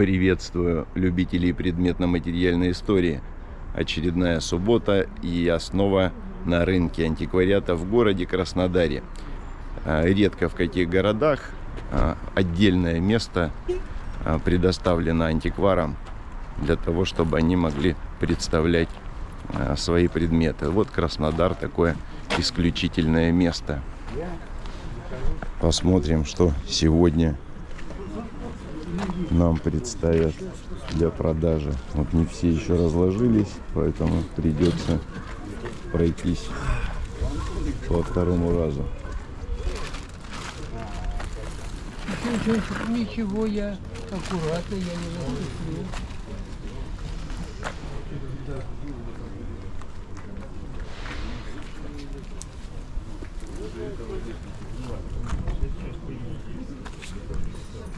Приветствую любителей предметно-материальной истории. Очередная суббота и я снова на рынке антиквариата в городе Краснодаре. А, редко в каких городах а, отдельное место а, предоставлено антикварам для того, чтобы они могли представлять свои предметы. Вот Краснодар такое исключительное место. Посмотрим, что сегодня нам представят для продажи. Вот не все еще разложились, поэтому придется пройтись по второму разу. Ничего, я аккуратно, я не разрешил.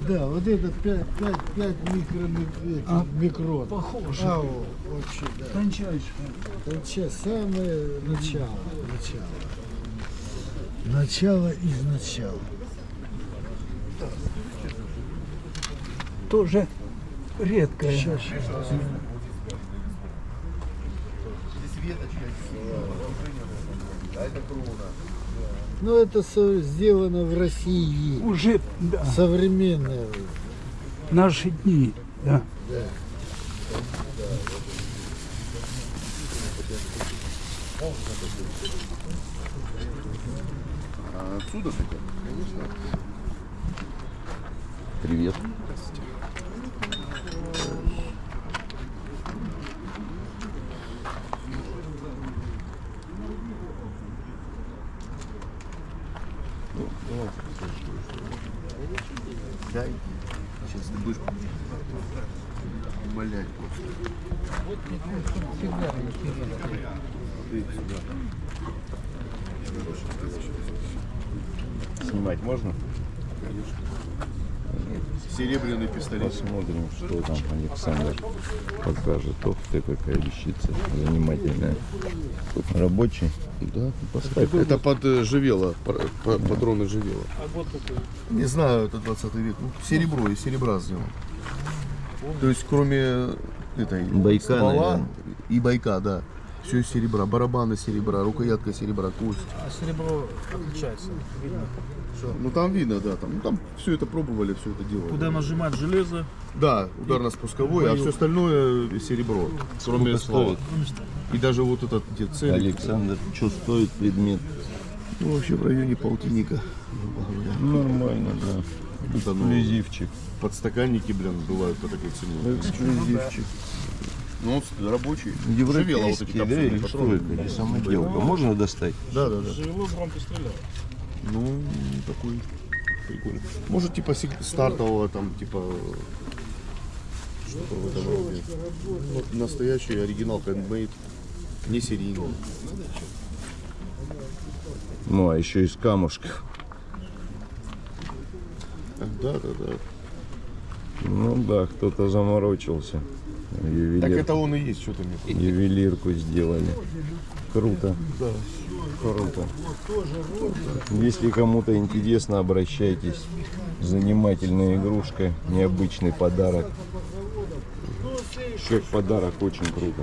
Да, вот это 5, 5, 5 микро, а, микрон. Похоже. А, о, вообще, да. Тончайшее. Тонча, самое начало, начало. Начало из начала. Тоже редкое. Сейчас, сейчас. Ну, это со- сделано в России. Уже, да, Современное. наши дни, да. А отсюда? Конечно. Привет. Сейчас ты будешь умолять просто. Всегда интересно. Ты сюда. Снимать можно? Серебряный пистолет. Посмотрим, что там Александр покажет. Ох ты, какая вещица занимательная. Рабочий? Да, поставь. Это под э, живело, патроны живело. Не знаю, это 20 век. Ну, серебро, из серебра сделано. То есть, кроме этой Байка, ствола наверное. и байка, да. Все из серебра. Барабаны серебра, рукоятка серебра, кость. А серебро отличается, видно. Ну там видно, да, там, ну, там все это пробовали, все это делали. Куда нажимать железо, Да, ударно-спусковой, а все остальное серебро. Кроме ствола. И даже вот этот где цель. Александр, что стоит предмет? Ну, вообще в районе полтинника. Нормально, да. Это, ну, Эксклюзивчик. Подстаканники, блин, бывают по такой цене. Эксклюзивчик. Ну, он рабочий. Живело вот эти Европейский, да, или что это? Или самоделка? Можно достать? Да, да, да. живело громко стреляет. Ну, такой прикольный. Может, типа стартового там, типа что-то в этом роде. Вот настоящий оригинал handmade, не серийный. Ну, а еще из камушков. Да, да, да. Ну да, кто-то заморочился. Ювелир- Так это он и есть, что ты мне Ювелирку сделали. Круто. Да. Круто. Если кому-то интересно, обращайтесь. Занимательная игрушка, необычный подарок. Как подарок очень круто.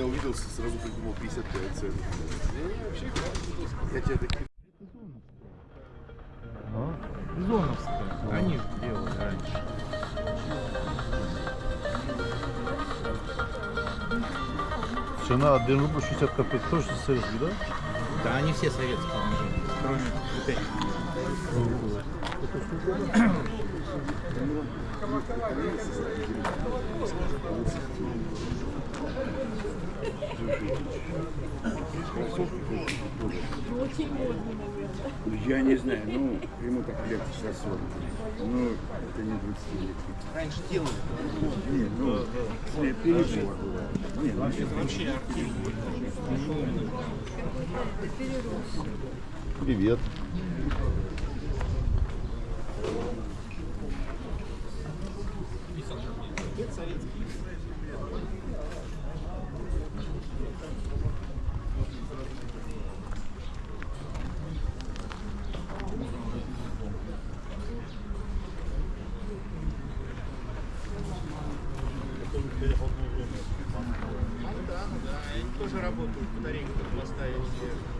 меня увиделся, сразу придумал 55 центов. Ну, я тебя такие... Зоновская. Они же делали раньше. Цена 1 рубль 60 копеек тоже советский, да? Да, они все советские, кроме вот этих. Я не знаю, ну, ему так лет сейчас 40. Ну, это не 20 лет. Раньше делали. Не, ну, э, перебор бывает. Не, ну, сейчас Вообще Привет. Работают, батарейки тут поставить.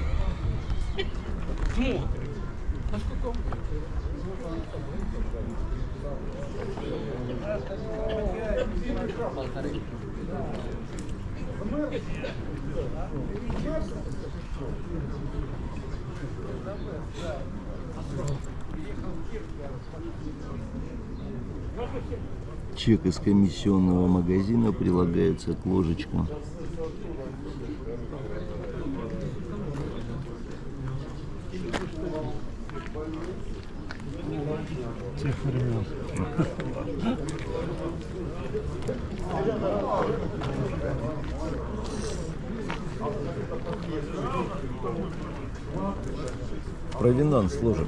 Чек из комиссионного магазина прилагается к ложечкам. Провинанс ложек.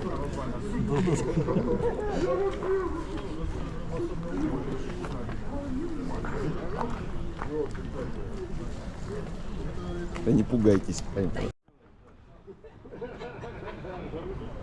Да не пугайтесь, понятно.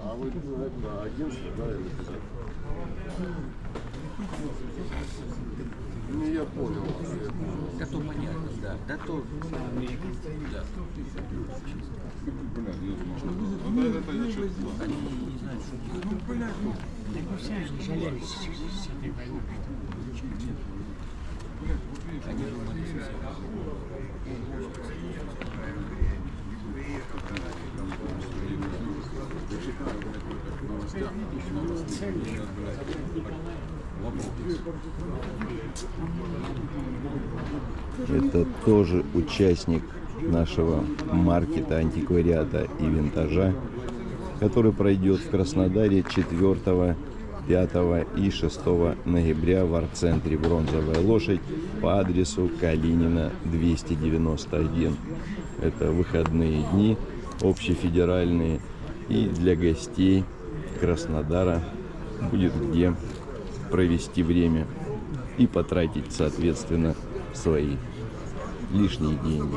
А вы это агентство, да, или? Ну, я понял. Да то понятно, да. Да то да. Они не знают, что делать. Ну, блядь, ну. Так мы все же жалеем с этой думали, что Это тоже участник нашего маркета антиквариата и винтажа, который пройдет в Краснодаре 4, 5 и 6 ноября в арт-центре «Бронзовая лошадь» по адресу Калинина 291. Это выходные дни общефедеральные и для гостей Краснодара будет где провести время и потратить, соответственно, свои лишние деньги.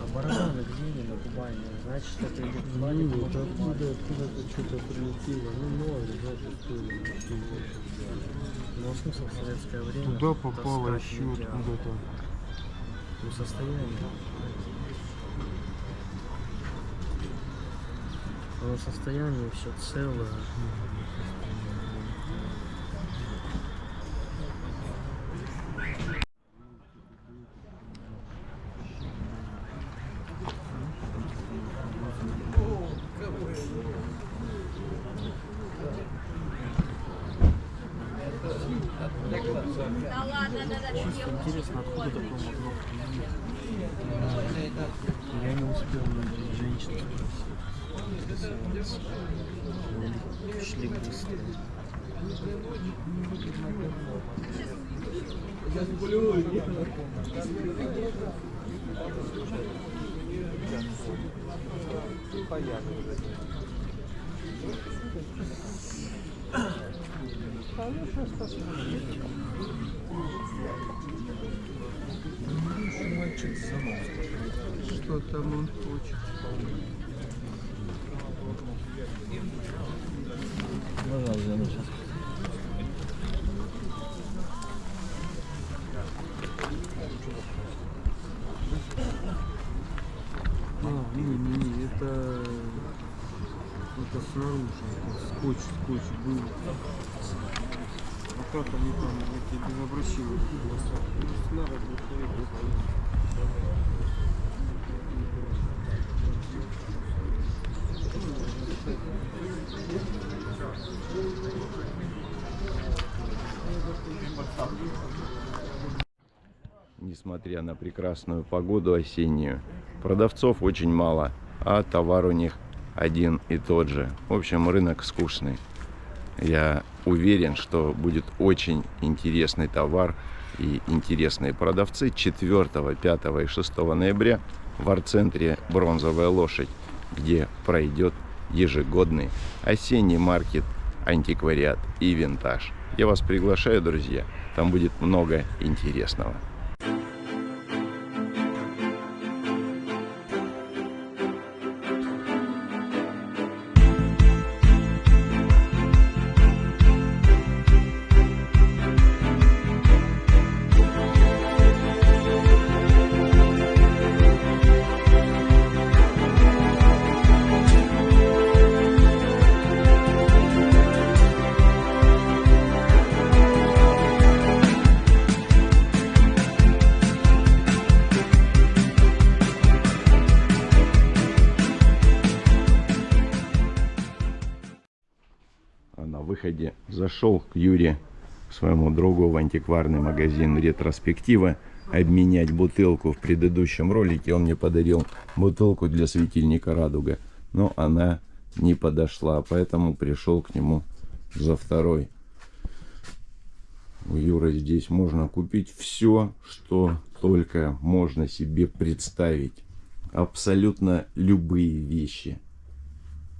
А барабаны где на Кубани? Значит, это или в Кубани, Ну, или вот в Кубани. откуда, откуда-то что-то прилетело. Ну, ли, даже что Но смысл в советское время Туда попало еще откуда-то. Ну, состояние. Но состояние все целое. Да ладно, да, да, Чисто интересно, откуда такое могло прийти. Я не успел найти женщину спросить. Шли быстро. Что там он хочет? А, не, не, не, это, это снаружи, это скотч, скотч был. А как они там Несмотря на прекрасную погоду осеннюю, продавцов очень мало, а товар у них один и тот же. В общем, рынок скучный. Я уверен, что будет очень интересный товар и интересные продавцы 4, 5 и 6 ноября в арт-центре «Бронзовая лошадь», где пройдет ежегодный осенний маркет антиквариат и винтаж. Я вас приглашаю, друзья. Там будет много интересного. Выходе зашел к Юре, своему другу, в антикварный магазин «Ретроспектива» обменять бутылку. В предыдущем ролике он мне подарил бутылку для светильника «Радуга», но она не подошла, поэтому пришел к нему за второй. У Юры здесь можно купить все, что только можно себе представить. Абсолютно любые вещи.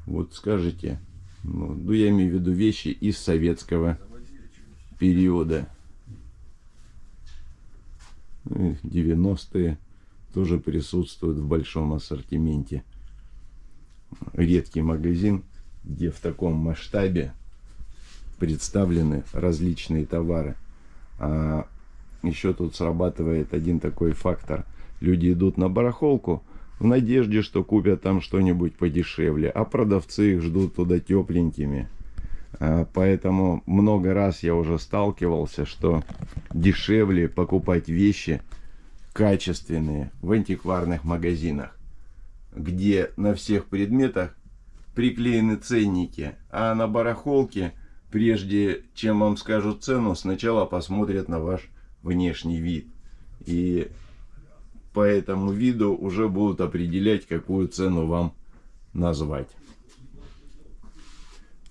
Вот скажите, ну, ну я имею в виду вещи из советского периода. Ну, 90-е тоже присутствуют в большом ассортименте. Редкий магазин, где в таком масштабе представлены различные товары. А еще тут срабатывает один такой фактор. Люди идут на барахолку в надежде, что купят там что-нибудь подешевле, а продавцы их ждут туда тепленькими. А, поэтому много раз я уже сталкивался, что дешевле покупать вещи качественные в антикварных магазинах, где на всех предметах приклеены ценники, а на барахолке – прежде чем вам скажут цену, сначала посмотрят на ваш внешний вид. И по этому виду уже будут определять, какую цену вам назвать.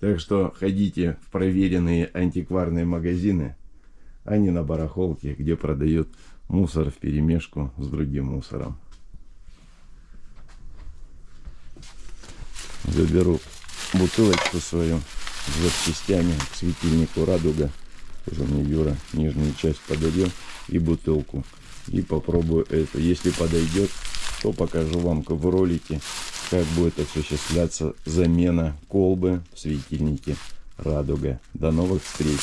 Так что ходите в проверенные антикварные магазины, а не на барахолке, где продают мусор в перемешку с другим мусором. Заберу бутылочку свою запчастями к светильнику радуга тоже мне Юра нижнюю часть подарил и бутылку и попробую это если подойдет то покажу вам в ролике как будет осуществляться замена колбы в светильнике радуга до новых встреч